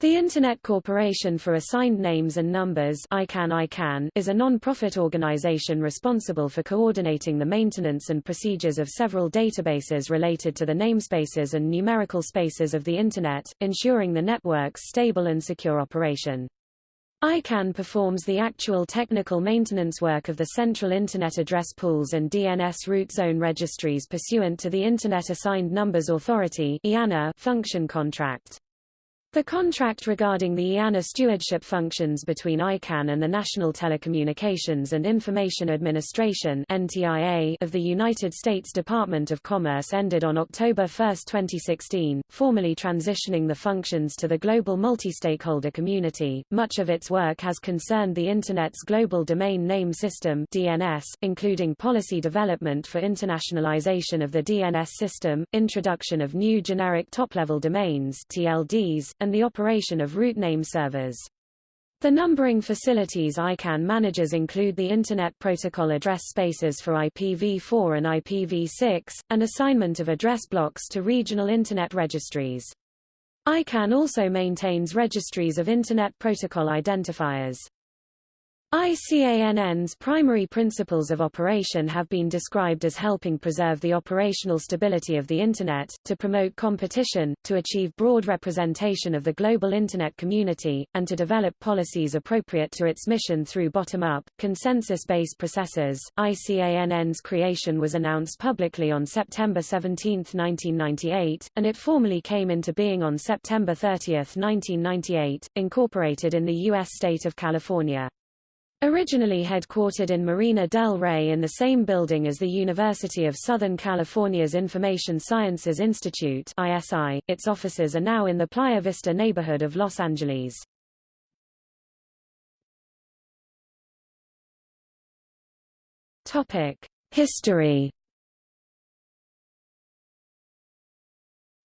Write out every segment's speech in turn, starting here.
The Internet Corporation for Assigned Names and Numbers ICANN ICANN is a non-profit organization responsible for coordinating the maintenance and procedures of several databases related to the namespaces and numerical spaces of the Internet, ensuring the network's stable and secure operation. ICANN performs the actual technical maintenance work of the Central Internet Address Pools and DNS Root Zone Registries pursuant to the Internet Assigned Numbers Authority function contract. The contract regarding the IANA stewardship functions between ICANN and the National Telecommunications and Information Administration NTIA of the United States Department of Commerce ended on October 1, 2016, formally transitioning the functions to the global multi-stakeholder community. Much of its work has concerned the Internet's Global Domain Name System DNS, including policy development for internationalization of the DNS system, introduction of new generic top-level domains TLDs, and the operation of root name servers. The numbering facilities ICANN manages include the Internet Protocol address spaces for IPv4 and IPv6, and assignment of address blocks to regional Internet registries. ICANN also maintains registries of Internet Protocol identifiers. ICANN's primary principles of operation have been described as helping preserve the operational stability of the Internet, to promote competition, to achieve broad representation of the global Internet community, and to develop policies appropriate to its mission through bottom-up, consensus-based processes. ICANN's creation was announced publicly on September 17, 1998, and it formally came into being on September 30, 1998, incorporated in the U.S. state of California. Originally headquartered in Marina del Rey in the same building as the University of Southern California's Information Sciences Institute ISI, its offices are now in the Playa Vista neighborhood of Los Angeles. History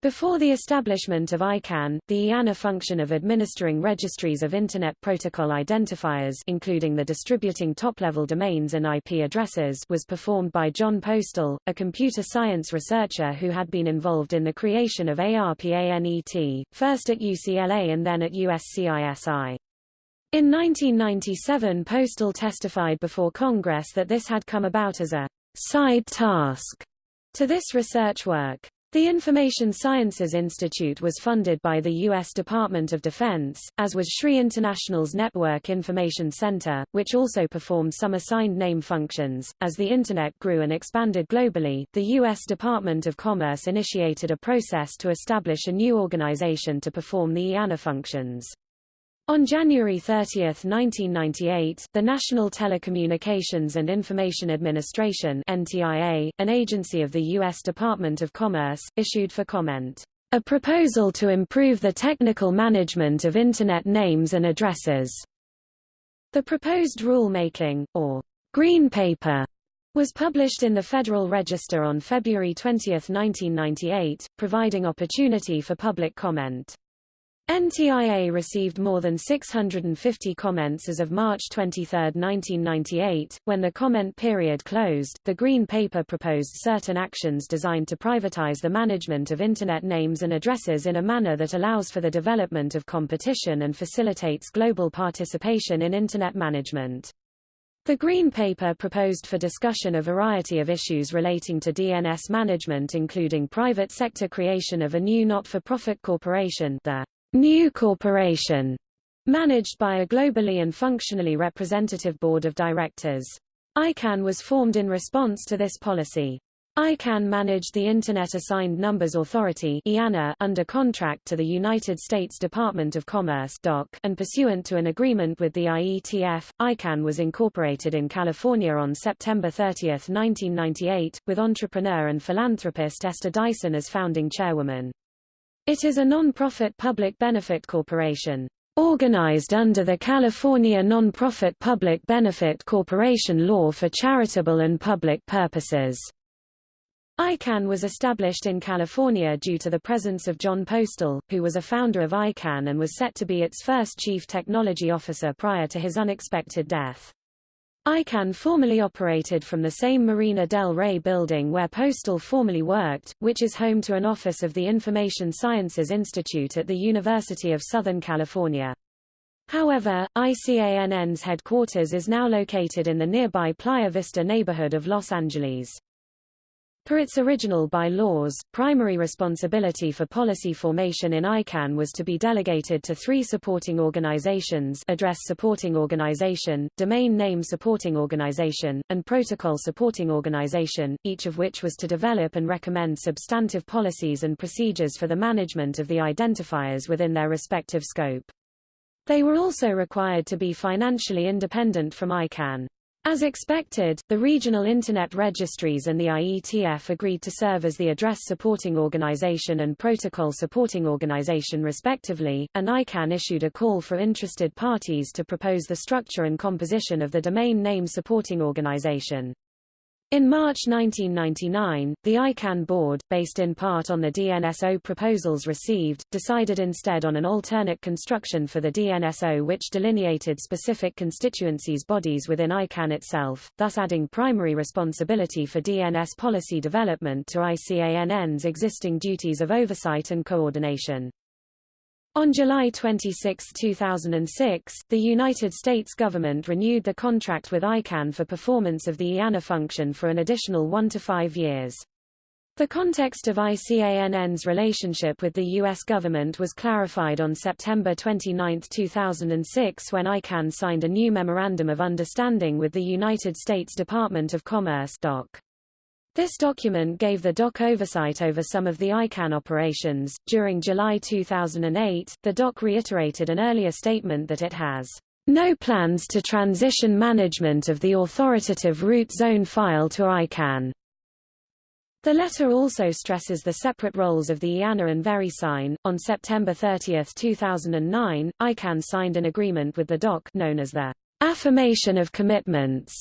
Before the establishment of ICANN, the IANA function of administering registries of Internet Protocol identifiers including the distributing top-level domains and IP addresses was performed by Jon Postel, a computer science researcher who had been involved in the creation of ARPANET, first at UCLA and then at USCISI. In 1997 Postel testified before Congress that this had come about as a side task to this research work. The Information Sciences Institute was funded by the U.S. Department of Defense, as was SRI International's Network Information Center, which also performed some assigned name functions. As the Internet grew and expanded globally, the U.S. Department of Commerce initiated a process to establish a new organization to perform the IANA functions. On January 30, 1998, the National Telecommunications and Information Administration NTIA, an agency of the U.S. Department of Commerce, issued for comment, "...a proposal to improve the technical management of Internet names and addresses." The proposed rulemaking, or Green Paper, was published in the Federal Register on February 20, 1998, providing opportunity for public comment. NTIA received more than 650 comments as of March 23, 1998. When the comment period closed, the Green Paper proposed certain actions designed to privatize the management of Internet names and addresses in a manner that allows for the development of competition and facilitates global participation in Internet management. The Green Paper proposed for discussion a variety of issues relating to DNS management including private sector creation of a new not-for-profit corporation the New Corporation, managed by a globally and functionally representative board of directors. ICANN was formed in response to this policy. ICANN managed the Internet Assigned Numbers Authority under contract to the United States Department of Commerce and pursuant to an agreement with the IETF, ICANN was incorporated in California on September 30, 1998, with entrepreneur and philanthropist Esther Dyson as founding chairwoman. It is a non-profit public benefit corporation, organized under the California Non-Profit Public Benefit Corporation Law for charitable and public purposes. ICANN was established in California due to the presence of Jon Postel, who was a founder of ICANN and was set to be its first chief technology officer prior to his unexpected death. ICANN formerly operated from the same Marina del Rey building where Postel formerly worked, which is home to an office of the Information Sciences Institute at the University of Southern California. However, ICANN's headquarters is now located in the nearby Playa Vista neighborhood of Los Angeles. Per its original bylaws, primary responsibility for policy formation in ICANN was to be delegated to three supporting organizations Address Supporting Organization, Domain Name Supporting Organization, and Protocol Supporting Organization, each of which was to develop and recommend substantive policies and procedures for the management of the identifiers within their respective scope. They were also required to be financially independent from ICANN. As expected, the regional Internet registries and the IETF agreed to serve as the address supporting organization and protocol supporting organization respectively, and ICANN issued a call for interested parties to propose the structure and composition of the domain name supporting organization. In March 1999, the ICANN board, based in part on the DNSO proposals received, decided instead on an alternate construction for the DNSO which delineated specific constituencies bodies within ICANN itself, thus adding primary responsibility for DNS policy development to ICANN's existing duties of oversight and coordination. On July 26, 2006, the United States government renewed the contract with ICANN for performance of the IANA function for an additional one to five years. The context of ICANN's relationship with the U.S. government was clarified on September 29, 2006 when ICANN signed a new Memorandum of Understanding with the United States Department of Commerce DOC. This document gave the DOC oversight over some of the ICANN operations. During July 2008, the DOC reiterated an earlier statement that it has no plans to transition management of the authoritative root zone file to ICANN. The letter also stresses the separate roles of the IANA and VeriSign. On September 30, 2009, ICANN signed an agreement with the DOC known as the Affirmation of Commitments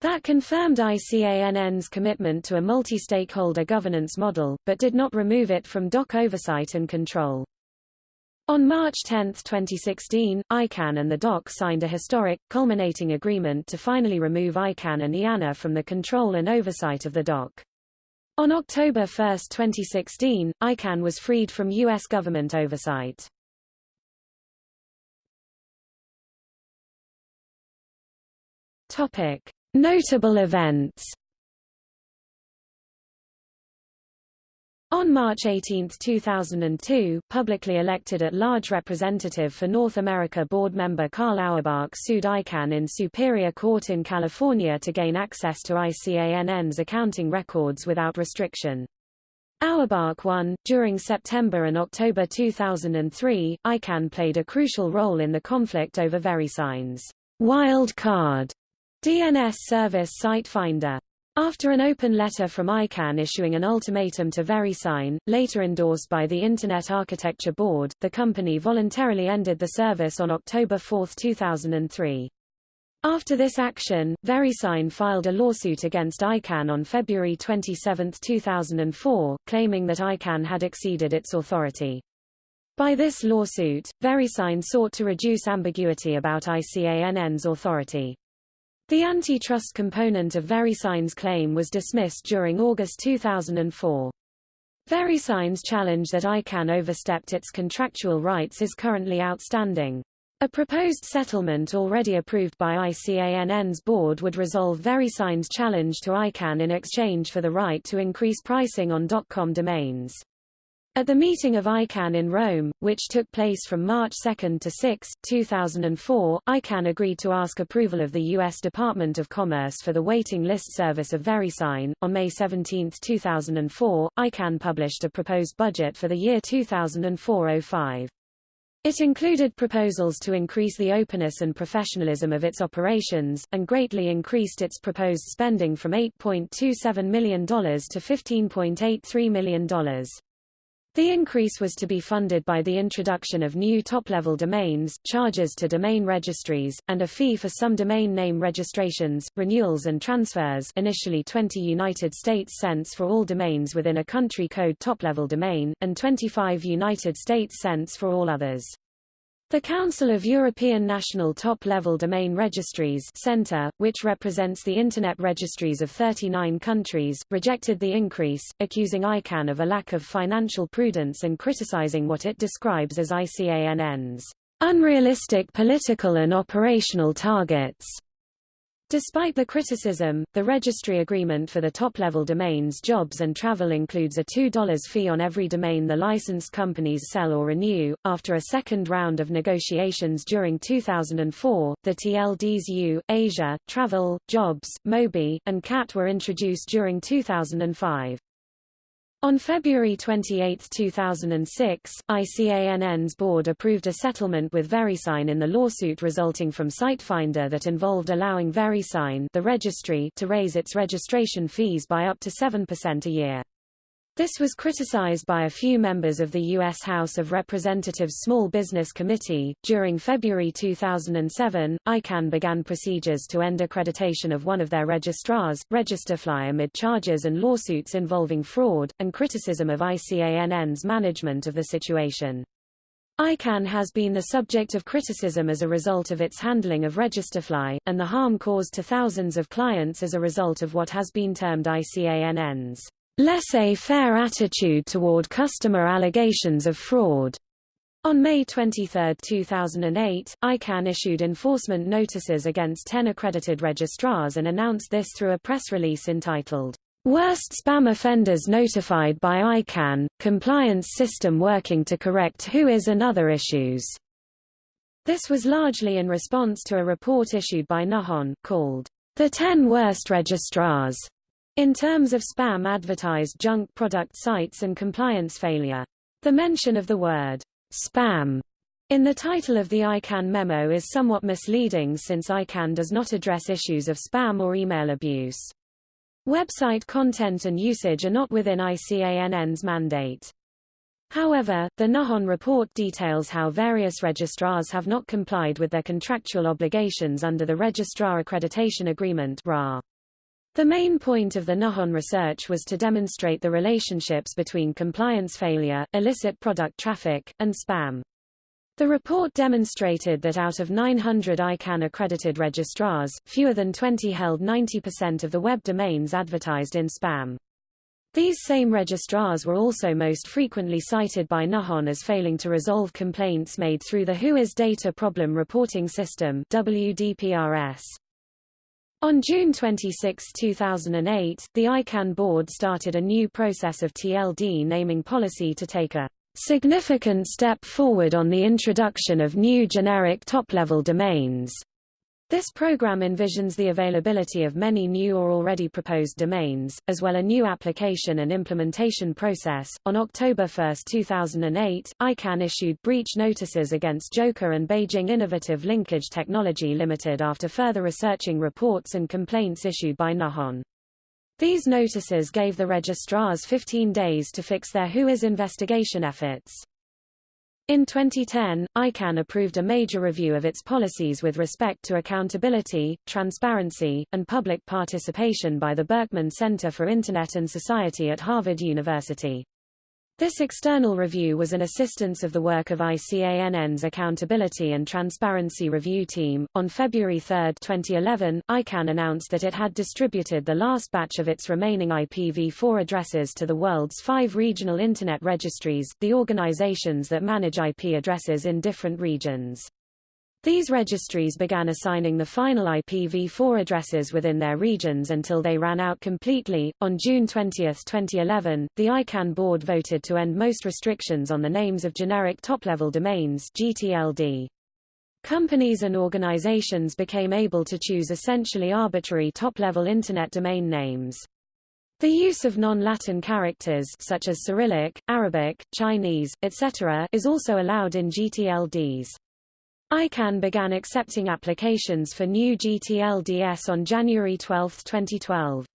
that confirmed ICANN's commitment to a multi-stakeholder governance model, but did not remove it from DOC oversight and control. On March 10, 2016, ICANN and the DOC signed a historic, culminating agreement to finally remove ICANN and IANA from the control and oversight of the DOC. On October 1, 2016, ICANN was freed from U.S. government oversight. Topic. Notable events On March 18, 2002, publicly elected at-large representative for North America board member Karl Auerbach sued ICANN in Superior Court in California to gain access to ICANN's accounting records without restriction. Auerbach won. During September and October 2003, ICANN played a crucial role in the conflict over VeriSign's wild card DNS Service Site Finder. After an open letter from ICANN issuing an ultimatum to VeriSign, later endorsed by the Internet Architecture Board, the company voluntarily ended the service on October 4, 2003. After this action, VeriSign filed a lawsuit against ICANN on February 27, 2004, claiming that ICANN had exceeded its authority. By this lawsuit, VeriSign sought to reduce ambiguity about ICANN's authority. The antitrust component of VeriSign's claim was dismissed during August 2004. VeriSign's challenge that ICANN overstepped its contractual rights is currently outstanding. A proposed settlement already approved by ICANN's board would resolve VeriSign's challenge to ICANN in exchange for the right to increase pricing on .com domains. At the meeting of ICANN in Rome, which took place from March 2 to 6, 2004, ICANN agreed to ask approval of the U.S. Department of Commerce for the waiting list service of VeriSign. On May 17, 2004, ICANN published a proposed budget for the year 2004-05. It included proposals to increase the openness and professionalism of its operations, and greatly increased its proposed spending from $8.27 million to $15.83 million. The increase was to be funded by the introduction of new top-level domains, charges to domain registries, and a fee for some domain name registrations, renewals and transfers initially 20 United States cents for all domains within a country code top-level domain, and 25 United States cents for all others. The Council of European National Top-Level Domain Registries Center, which represents the Internet registries of 39 countries, rejected the increase, accusing ICANN of a lack of financial prudence and criticizing what it describes as ICANN's unrealistic political and operational targets. Despite the criticism, the registry agreement for the top-level domains jobs and travel includes a $2 fee on every domain the licensed companies sell or renew. After a second round of negotiations during 2004, the TLDs U, Asia, Travel, Jobs, Mobi, and CAT were introduced during 2005. On February 28, 2006, ICANN's board approved a settlement with VeriSign in the lawsuit resulting from SiteFinder that involved allowing VeriSign the registry to raise its registration fees by up to 7% a year. This was criticized by a few members of the U.S. House of Representatives Small Business Committee. During February 2007, ICANN began procedures to end accreditation of one of their registrars, Registerfly amid charges and lawsuits involving fraud, and criticism of ICANN's management of the situation. ICANN has been the subject of criticism as a result of its handling of Registerfly, and the harm caused to thousands of clients as a result of what has been termed ICANN's laissez-faire attitude toward customer allegations of fraud. On May 23, 2008, ICANN issued enforcement notices against 10 accredited registrars and announced this through a press release entitled, Worst Spam Offenders Notified by ICANN, Compliance System Working to Correct Whois and Other Issues. This was largely in response to a report issued by Nahon, called, The 10 Worst Registrars, in terms of spam advertised junk product sites and compliance failure. The mention of the word spam in the title of the ICANN memo is somewhat misleading since ICANN does not address issues of spam or email abuse. Website content and usage are not within ICANN's mandate. However, the Nahon report details how various registrars have not complied with their contractual obligations under the Registrar Accreditation Agreement RA. The main point of the Nahon research was to demonstrate the relationships between compliance failure, illicit product traffic, and spam. The report demonstrated that out of 900 ICANN-accredited registrars, fewer than 20 held 90% of the web domains advertised in spam. These same registrars were also most frequently cited by Nahon as failing to resolve complaints made through the Whois Data Problem Reporting System WDPRS. On June 26, 2008, the ICANN board started a new process of TLD naming policy to take a significant step forward on the introduction of new generic top-level domains. This program envisions the availability of many new or already proposed domains, as well a new application and implementation process. On October 1, 2008, ICANN issued breach notices against Joker and Beijing Innovative Linkage Technology Limited after further researching reports and complaints issued by Nahon. These notices gave the registrars 15 days to fix their Whois investigation efforts. In 2010, ICANN approved a major review of its policies with respect to accountability, transparency, and public participation by the Berkman Center for Internet and Society at Harvard University. This external review was an assistance of the work of ICANN's Accountability and Transparency Review Team. On February 3, 2011, ICANN announced that it had distributed the last batch of its remaining IPv4 addresses to the world's five regional Internet registries, the organizations that manage IP addresses in different regions. These registries began assigning the final IPv4 addresses within their regions until they ran out completely. On June 20, 2011, the ICANN board voted to end most restrictions on the names of generic top-level domains (GTLD). Companies and organizations became able to choose essentially arbitrary top-level Internet domain names. The use of non-Latin characters such as Cyrillic, Arabic, Chinese, etc. is also allowed in GTLDs. ICANN began accepting applications for new GTLDS on January 12, 2012.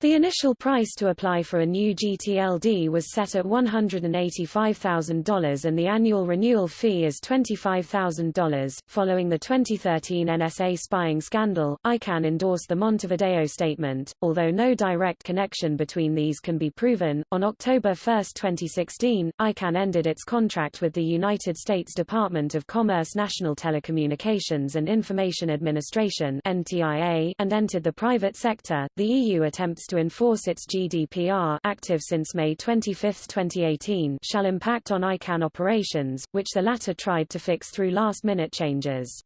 The initial price to apply for a new GTLD was set at $185,000 and the annual renewal fee is $25,000. Following the 2013 NSA spying scandal, ICANN endorsed the Montevideo Statement, although no direct connection between these can be proven. On October 1, 2016, ICANN ended its contract with the United States Department of Commerce National Telecommunications and Information Administration (NTIA) and entered the private sector. The EU attempts to enforce its GDPR active since May 25, 2018 shall impact on ICANN operations, which the latter tried to fix through last-minute changes.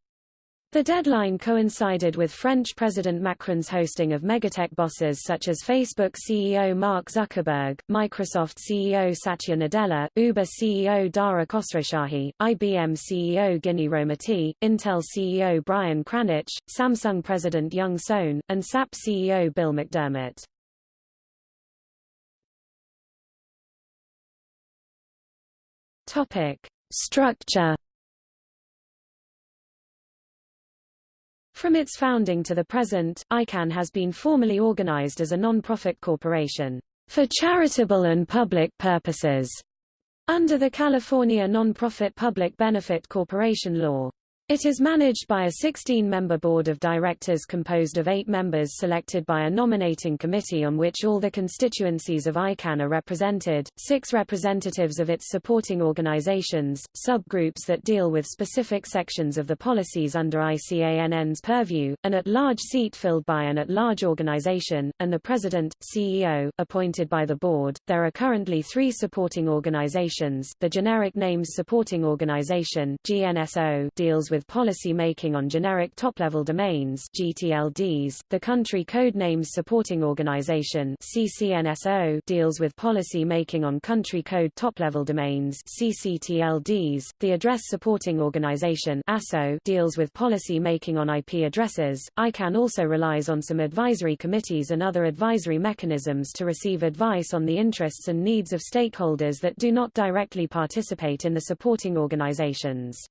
The deadline coincided with French President Macron's hosting of megatech bosses such as Facebook CEO Mark Zuckerberg, Microsoft CEO Satya Nadella, Uber CEO Dara Khosrowshahi, IBM CEO Ginni Rometty, Intel CEO Brian Krzanich, Samsung President Young Sohn, and SAP CEO Bill McDermott. Topic: Structure. From its founding to the present, ICANN has been formally organized as a non-profit corporation for charitable and public purposes under the California Non-Profit Public Benefit Corporation Law. It is managed by a 16-member board of directors composed of eight members selected by a nominating committee on which all the constituencies of ICANN are represented, six representatives of its supporting organizations, subgroups that deal with specific sections of the policies under ICANN's purview, an at-large seat filled by an at-large organization, and the president, CEO, appointed by the board. There are currently three supporting organizations. The Generic Names Supporting Organization (GNSO) deals with with policy making on generic top-level domains GTLDs. The Country Code Names Supporting Organization CCNSO deals with policy making on country code top-level domains CCTLDs. The Address Supporting Organization ASO deals with policy making on IP addresses. ICANN also relies on some advisory committees and other advisory mechanisms to receive advice on the interests and needs of stakeholders that do not directly participate in the supporting organizations.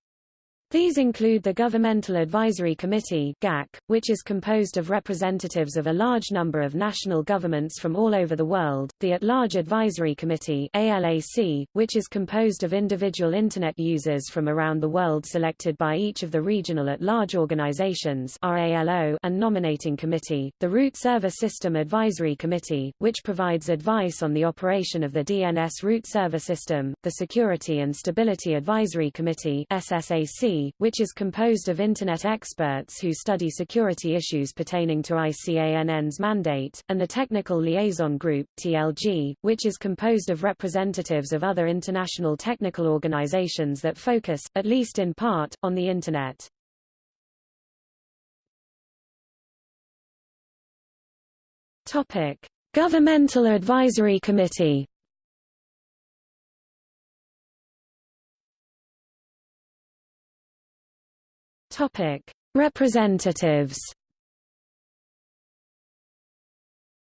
These include the Governmental Advisory Committee GAC, which is composed of representatives of a large number of national governments from all over the world, the At-Large Advisory Committee ALAC, which is composed of individual Internet users from around the world selected by each of the regional at-large organizations RALO and Nominating Committee, the Root Server System Advisory Committee, which provides advice on the operation of the DNS root server system, the Security and Stability Advisory Committee SSAC, which is composed of Internet experts who study security issues pertaining to ICANN's mandate, and the Technical Liaison Group TLG, which is composed of representatives of other international technical organizations that focus, at least in part, on the Internet. Topic: Governmental Advisory Committee Topic: Representatives.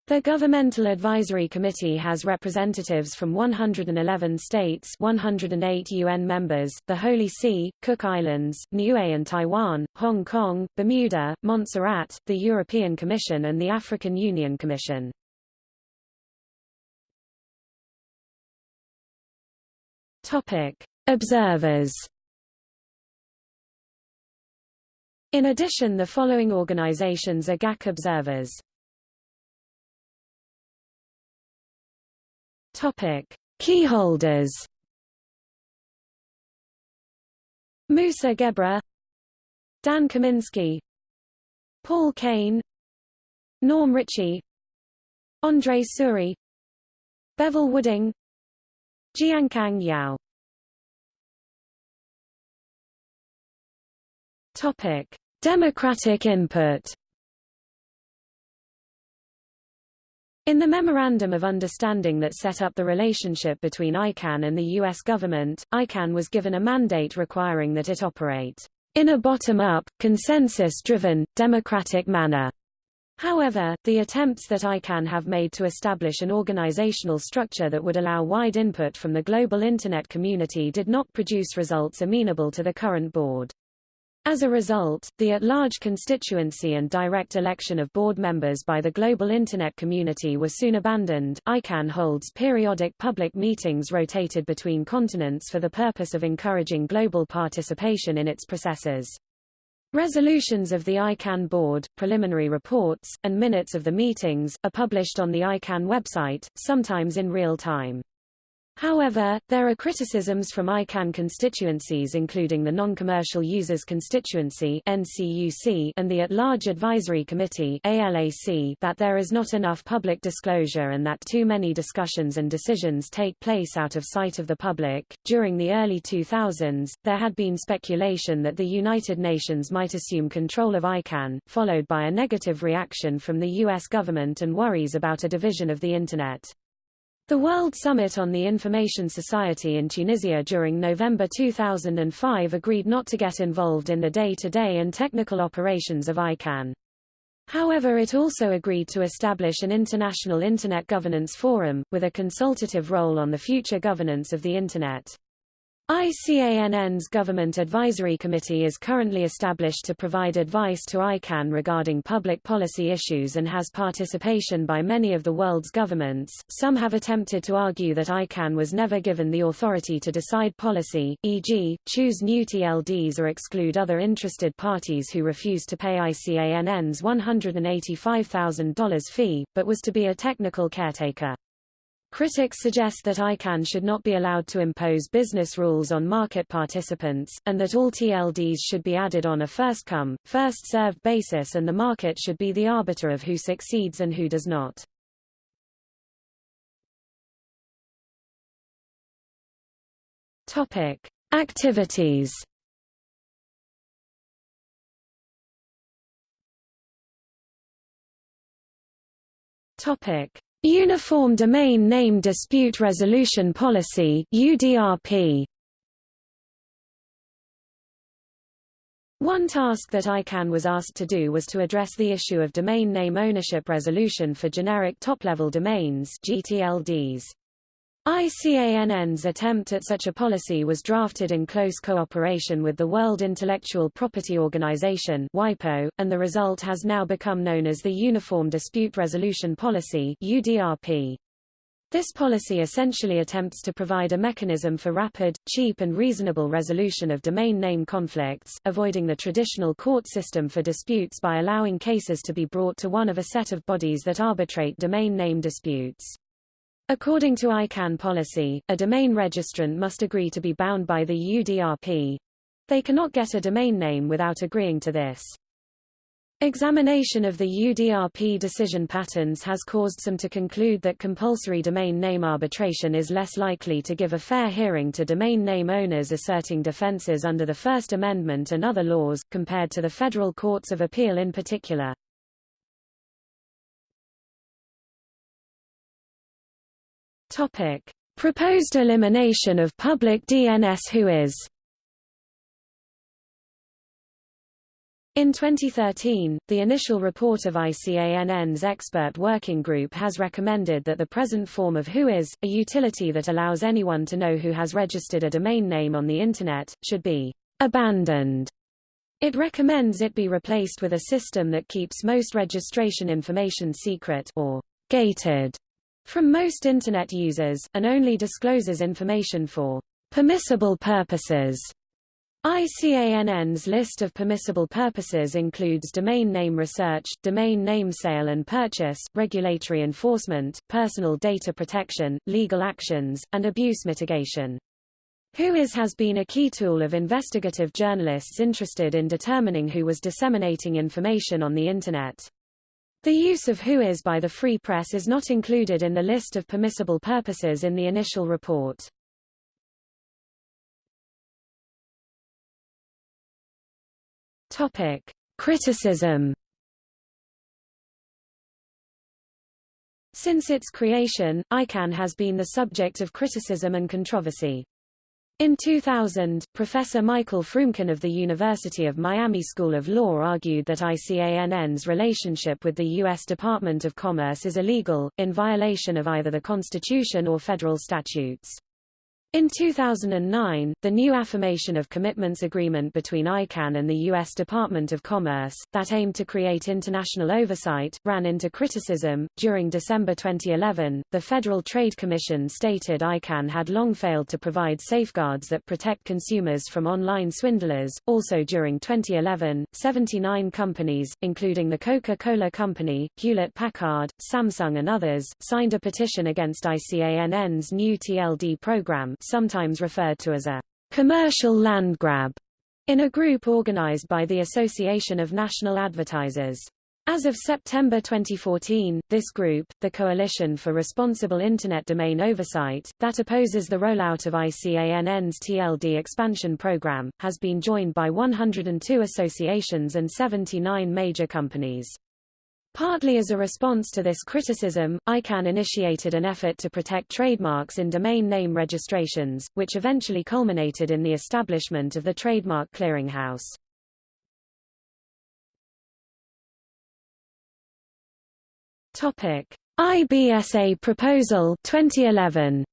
The Governmental Advisory Committee has representatives from 111 states 108 UN members, the Holy See, Cook Islands, Niue and Taiwan, Hong Kong, Bermuda, Montserrat, the European Commission and the African Union Commission. Observers In addition the following organizations are GAC observers. Topic: Keyholders. Moussa Guebre, Dan Kaminsky, Paul Kane, Norm Ritchie, Andre Suri, Bevil Wooding, Jiankang Yao Topic: Democratic input. In the Memorandum of Understanding that set up the relationship between ICANN and the U.S. government, ICANN was given a mandate requiring that it operate in a bottom-up, consensus-driven, democratic manner. However, the attempts that ICANN have made to establish an organizational structure that would allow wide input from the global Internet community did not produce results amenable to the current board. As a result, the at-large constituency and direct election of board members by the global Internet community were soon abandoned. ICANN holds periodic public meetings rotated between continents for the purpose of encouraging global participation in its processes. Resolutions of the ICANN board, preliminary reports, and minutes of the meetings, are published on the ICANN website, sometimes in real time. However, there are criticisms from ICANN constituencies including the Non-Commercial Users Constituency and the At-Large Advisory Committee that there is not enough public disclosure and that too many discussions and decisions take place out of sight of the public. During the early 2000s, there had been speculation that the United Nations might assume control of ICANN, followed by a negative reaction from the US government and worries about a division of the Internet. The World Summit on the Information Society in Tunisia during November 2005 agreed not to get involved in the day-to-day -day and technical operations of ICANN. However it also agreed to establish an international Internet governance forum, with a consultative role on the future governance of the Internet. ICANN's Government Advisory Committee is currently established to provide advice to ICANN regarding public policy issues and has participation by many of the world's governments. Some have attempted to argue that ICANN was never given the authority to decide policy, e.g., choose new TLDs or exclude other interested parties who refuse to pay ICANN's $185,000 fee, but was to be a technical caretaker. Critics suggest that ICANN should not be allowed to impose business rules on market participants, and that all TLDs should be added on a first-come, first-served basis and the market should be the arbiter of who succeeds and who does not. Topic. Activities Topic. Uniform Domain Name Dispute Resolution Policy UDRP. One task that ICANN was asked to do was to address the issue of domain name ownership resolution for generic top-level domains GTLDs. ICANN's attempt at such a policy was drafted in close cooperation with the World Intellectual Property Organization WIPO, and the result has now become known as the Uniform Dispute Resolution Policy UDRP. This policy essentially attempts to provide a mechanism for rapid, cheap and reasonable resolution of domain name conflicts, avoiding the traditional court system for disputes by allowing cases to be brought to one of a set of bodies that arbitrate domain name disputes. According to ICANN policy, a domain registrant must agree to be bound by the UDRP. They cannot get a domain name without agreeing to this. Examination of the UDRP decision patterns has caused some to conclude that compulsory domain name arbitration is less likely to give a fair hearing to domain name owners asserting defenses under the First Amendment and other laws, compared to the federal courts of appeal in particular. Topic: Proposed elimination of public DNS WHOIS. In 2013, the initial report of ICANN's expert working group has recommended that the present form of WHOIS, a utility that allows anyone to know who has registered a domain name on the Internet, should be abandoned. It recommends it be replaced with a system that keeps most registration information secret or gated from most Internet users, and only discloses information for permissible purposes. ICANN's list of permissible purposes includes domain name research, domain name sale and purchase, regulatory enforcement, personal data protection, legal actions, and abuse mitigation. WHOIS has been a key tool of investigative journalists interested in determining who was disseminating information on the Internet. The use of WHOIS by the Free Press is not included in the list of permissible purposes in the initial report. Topic: Criticism. Since its creation, ICANN has been the subject of criticism and controversy. In 2000, Professor Michael Froomkin of the University of Miami School of Law argued that ICANN's relationship with the U.S. Department of Commerce is illegal, in violation of either the Constitution or federal statutes. In 2009, the new Affirmation of Commitments Agreement between ICANN and the U.S. Department of Commerce, that aimed to create international oversight, ran into criticism. During December 2011, the Federal Trade Commission stated ICANN had long failed to provide safeguards that protect consumers from online swindlers. Also during 2011, 79 companies, including the Coca-Cola Company, Hewlett-Packard, Samsung and others, signed a petition against ICANN's new TLD program sometimes referred to as a commercial land grab, in a group organized by the Association of National Advertisers. As of September 2014, this group, the Coalition for Responsible Internet Domain Oversight, that opposes the rollout of ICANN's TLD expansion program, has been joined by 102 associations and 79 major companies. Partly as a response to this criticism, ICANN initiated an effort to protect trademarks in domain name registrations, which eventually culminated in the establishment of the Trademark Clearinghouse. Topic: IBSA proposal 2011.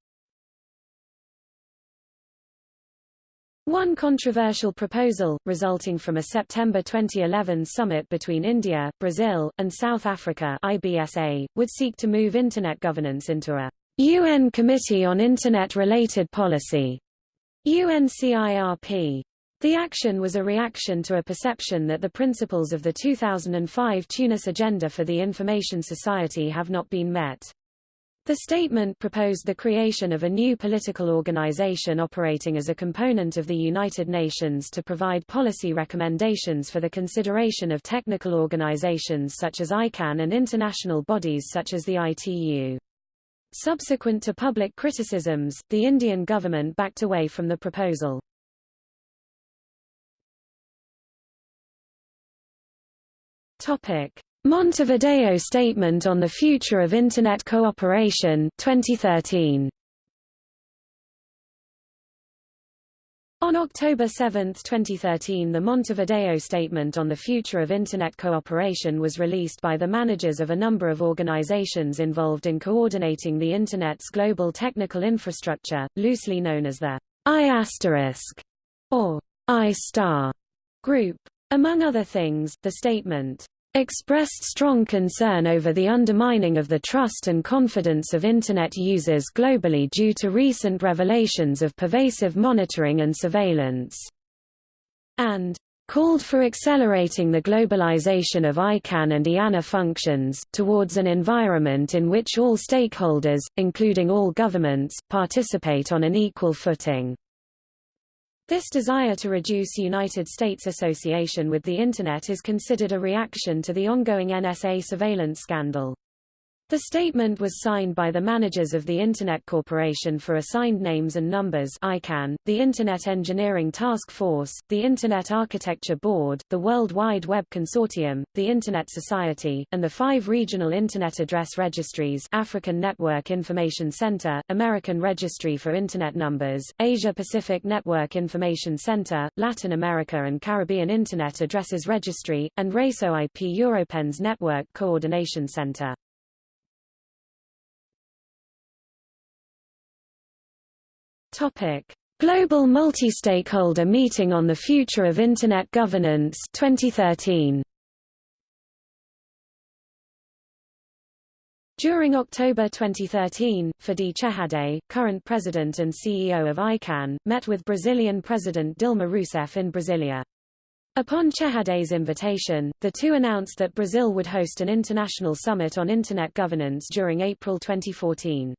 One controversial proposal, resulting from a September 2011 summit between India, Brazil, and South Africa IBSA, would seek to move Internet governance into a UN Committee on Internet-Related Policy UNCIRP. The action was a reaction to a perception that the principles of the 2005 Tunis Agenda for the Information Society have not been met. The statement proposed the creation of a new political organization operating as a component of the United Nations to provide policy recommendations for the consideration of technical organizations such as ICANN and international bodies such as the ITU. Subsequent to public criticisms, the Indian government backed away from the proposal. Topic: Montevideo Statement on the Future of Internet Cooperation 2013. On October 7, 2013 the Montevideo Statement on the Future of Internet Cooperation was released by the managers of a number of organizations involved in coordinating the Internet's global technical infrastructure, loosely known as the I** or I** Star group. Among other things, the statement expressed strong concern over the undermining of the trust and confidence of Internet users globally due to recent revelations of pervasive monitoring and surveillance, and called for accelerating the globalization of ICANN and IANA functions, towards an environment in which all stakeholders, including all governments, participate on an equal footing. This desire to reduce United States association with the Internet is considered a reaction to the ongoing NSA surveillance scandal. The statement was signed by the managers of the Internet Corporation for Assigned Names and Numbers ICANN, the Internet Engineering Task Force, the Internet Architecture Board, the World Wide Web Consortium, the Internet Society, and the five regional Internet address registries African Network Information Center, American Registry for Internet Numbers, Asia Pacific Network Information Center, Latin America and Caribbean Internet Addresses Registry, and Réseaux IP Européens Network Coordination Center. Topic: Global Multi-Stakeholder Meeting on the Future of Internet Governance 2013. During October 2013, Fadi Chehadé, current president and CEO of ICANN, met with Brazilian President Dilma Rousseff in Brasilia. Upon Chehadé's invitation, the two announced that Brazil would host an international summit on Internet governance during April 2014.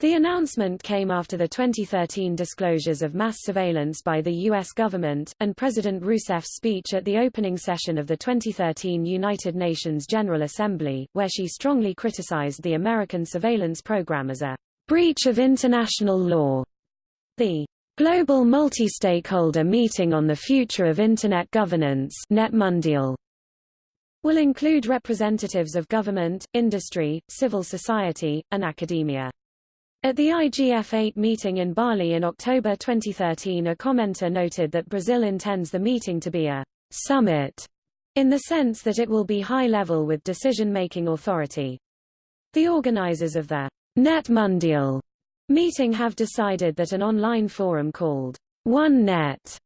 The announcement came after the 2013 disclosures of mass surveillance by the U.S. government, and President Rousseff's speech at the opening session of the 2013 United Nations General Assembly, where she strongly criticized the American surveillance program as a breach of international law. The Global Multi-Stakeholder Meeting on the Future of Internet Governance NetMundial will include representatives of government, industry, civil society, and academia. At the IGF-8 meeting in Bali in October 2013 a commenter noted that Brazil intends the meeting to be a summit, in the sense that it will be high-level with decision-making authority. The organizers of the Net Mundial meeting have decided that an online forum called OneNet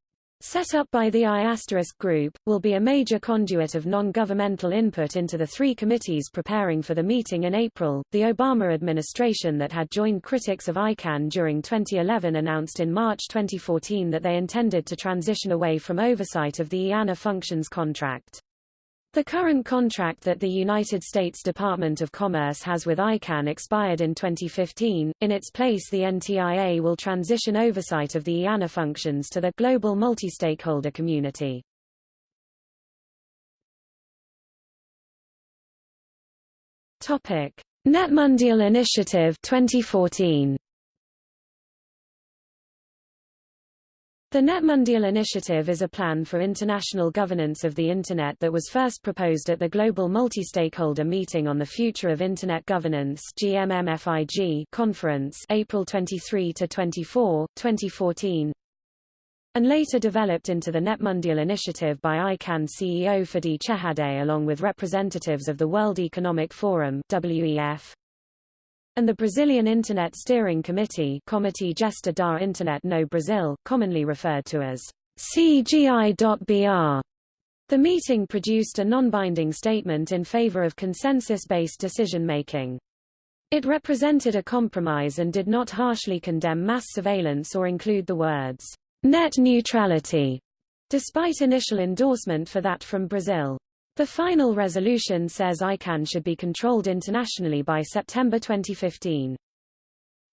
set up by the I** group, will be a major conduit of non-governmental input into the three committees preparing for the meeting in April. The Obama administration that had joined critics of ICANN during 2011 announced in March 2014 that they intended to transition away from oversight of the IANA functions contract. The current contract that the United States Department of Commerce has with ICANN expired in 2015. In its place the NTIA will transition oversight of the IANA functions to the global multi-stakeholder community. Topic: NetMundial Initiative 2014. The NetMundial Initiative is a plan for international governance of the Internet that was first proposed at the Global Multi-Stakeholder Meeting on the Future of Internet Governance GMMFIG conference April 23–24, 2014, and later developed into the NetMundial Initiative by ICANN CEO Fadi Chehadé along with representatives of the World Economic Forum WEF, and the Brazilian Internet Steering Committee Comitê Gestor da Internet no Brasil, commonly referred to as CGI.br. The meeting produced a non-binding statement in favor of consensus-based decision-making. It represented a compromise and did not harshly condemn mass surveillance or include the words, net neutrality, despite initial endorsement for that from Brazil. The final resolution says ICANN should be controlled internationally by September 2015.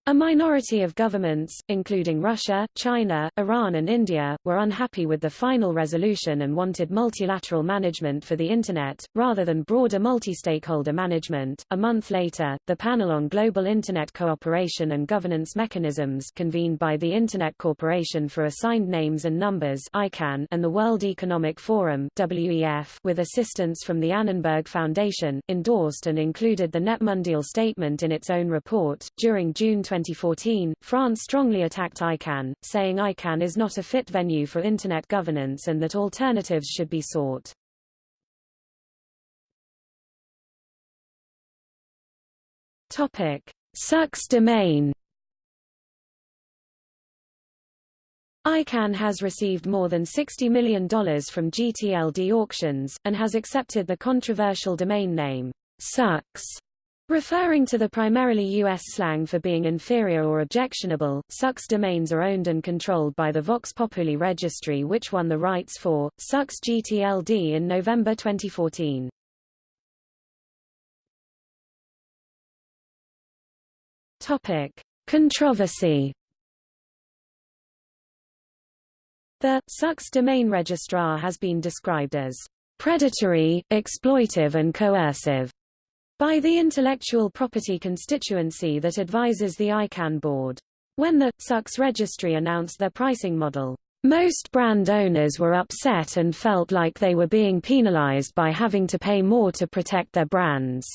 A minority of governments, including Russia, China, Iran and India, were unhappy with the final resolution and wanted multilateral management for the Internet, rather than broader multi-stakeholder management. A month later, the Panel on Global Internet Cooperation and Governance Mechanisms convened by the Internet Corporation for Assigned Names and Numbers ICANN and the World Economic Forum WEF with assistance from the Annenberg Foundation, endorsed and included the NetMundial statement in its own report. During June 20 2014, France strongly attacked ICANN, saying ICANN is not a fit venue for Internet governance and that alternatives should be sought. Topic: Sucks domain. ICANN has received more than $60 million from GTLD auctions, and has accepted the controversial domain name, Sucks, Referring to the primarily U.S. slang for being inferior or objectionable, SUCKS domains are owned and controlled by the Vox Populi registry which won the rights for, SUCKS GTLD in November 2014. Topic. Controversy The SUCKS domain registrar has been described as predatory, exploitive and coercive by the intellectual property constituency that advises the ICANN board. When the SUCKS registry announced their pricing model, most brand owners were upset and felt like they were being penalized by having to pay more to protect their brands.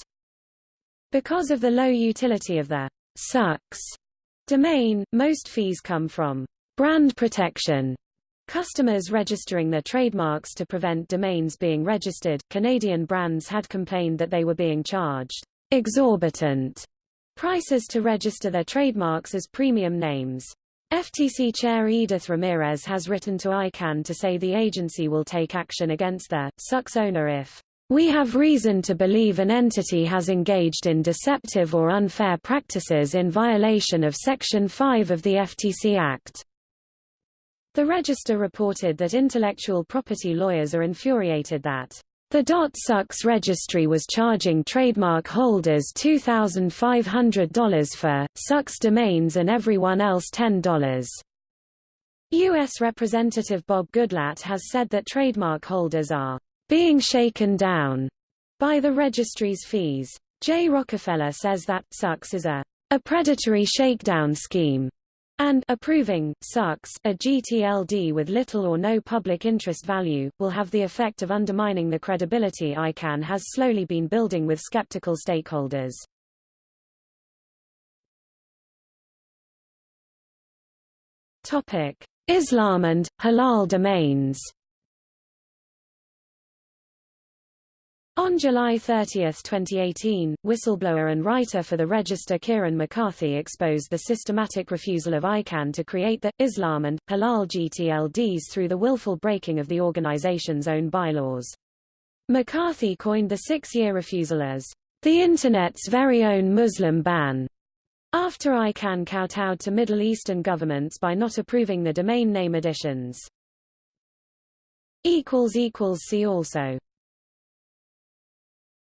Because of the low utility of the SUCKS domain, most fees come from brand protection Customers registering their trademarks to prevent domains being registered, Canadian brands had complained that they were being charged exorbitant prices to register their trademarks as premium names. FTC Chair Edith Ramirez has written to ICANN to say the agency will take action against the SUCKS owner if we have reason to believe an entity has engaged in deceptive or unfair practices in violation of Section 5 of the FTC Act. The Register reported that intellectual property lawyers are infuriated that the Dot .sucks registry was charging trademark holders $2,500 for sucks domains and everyone else $10. U.S. Representative Bob Goodlatte has said that trademark holders are being shaken down by the registry's fees. Jay Rockefeller says that sucks is a, a predatory shakedown scheme and approving sucks a GTLD with little or no public interest value, will have the effect of undermining the credibility ICANN has slowly been building with skeptical stakeholders. Islam and halal domains. On July 30, 2018, whistleblower and writer for the Register Kieren McCarthy exposed the systematic refusal of ICANN to create the, Islam and, Halal GTLDs through the willful breaking of the organization's own bylaws. McCarthy coined the six-year refusal as the Internet's very own Muslim ban, after ICANN kowtowed to Middle Eastern governments by not approving the domain name additions. See also